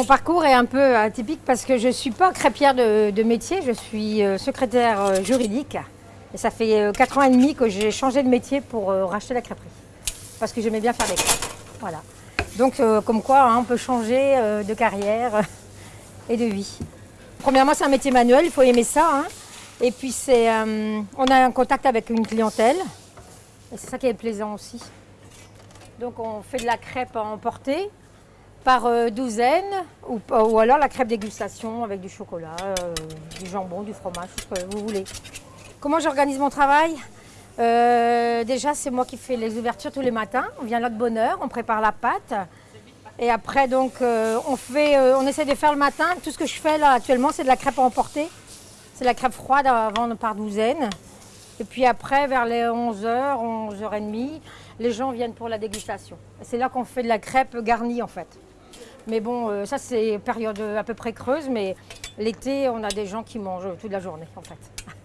Mon parcours est un peu atypique parce que je ne suis pas crêpière de, métier, je suis euh, secrétaire euh, juridique. Et ça fait 4 ans et demi que j'ai changé de métier pour euh, racheter la crêperie. Parce que j'aimais bien faire des crêpes. Voilà. Donc comme quoi, hein, on peut changer de carrière et de vie. Premièrement, c'est un métier manuel, il faut aimer ça. hein. Et puis, euh, on a un contact avec une clientèle. Et c'est ça qui est plaisant aussi. Donc, on fait de la crêpe à emporter par euh, douzaine ou, ou alors la crêpe dégustation avec du chocolat, euh, du jambon, du fromage, tout ce que vous voulez. Comment j'organise mon travail? Euh, Déjà, c'est moi qui fais les ouvertures tous les matins. On vient là de bonne heure, on prépare la pâte. Et après, donc, on, essaie de faire le matin. Tout ce que je fais là actuellement, c'est de la crêpe à emporter. C'est la crêpe froide à vendre par douzaine. Et puis après, vers les 11h, 11h30, les gens viennent pour la dégustation. C'est là qu'on fait de la crêpe garnie en fait. Mais bon, euh, ça c'est période à peu près creuse, mais l'été, on a des gens qui mangent toute la journée en fait.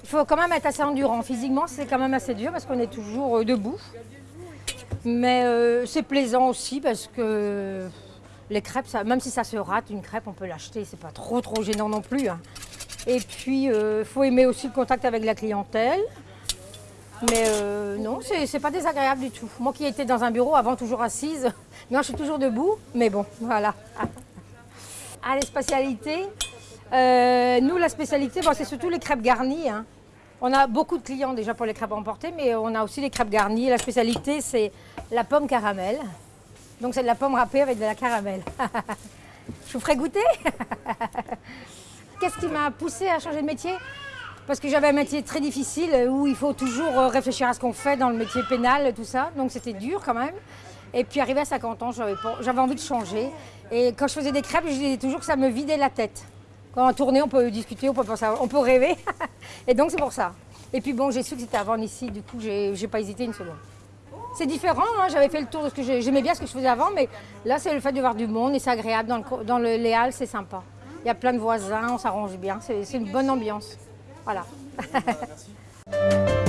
Il faut quand même être assez endurant. Physiquement, c'est quand même assez dur parce qu'on est toujours euh, debout. Mais euh, c'est plaisant aussi parce que les crêpes, même si ça se rate, une crêpe, on peut l'acheter. C'est pas trop trop gênant non plus. hein. Et puis, il faut aimer aussi le contact avec la clientèle. Mais euh, non, c'est pas désagréable du tout. Moi qui étais dans un bureau avant, toujours assise, non, je suis toujours debout, mais bon, voilà. Ah, les spécialités. Euh, nous, la spécialité, c'est surtout les crêpes garnies. hein. On a beaucoup de clients déjà pour les crêpes à emporter, mais on a aussi les crêpes garnies. La spécialité, c'est la pomme caramel. Donc, c'est de la pomme râpée avec de la caramel. je vous ferai goûter Qu'est-ce qui m'a poussé à changer de métier? Parce que j'avais un métier très difficile euh, où il faut toujours euh, réfléchir à ce qu'on fait dans le métier pénal, tout ça. Donc c'était dur quand même. Et puis arrivé à 50 ans, j'avais envie de changer. Et quand je faisais des crêpes, je disais toujours que ça me vidait la tête. Quand on tournait, on peut discuter, on peut, penser on peut rêver. Et donc c'est pour ça. Et puis bon, j'ai su que c'était vendre ici, du coup, j'ai pas hésité une seconde. C'est différent, hein, j'avais fait le tour de ce que j'ai- j'aimais bien ce que je faisais avant, mais là c'est le fait de voir du monde et c'est agréable. Dans le, dans le, les halles, c'est sympa. Il y a plein de voisins, on s'arrange bien, c'est une bonne ambiance. Voilà.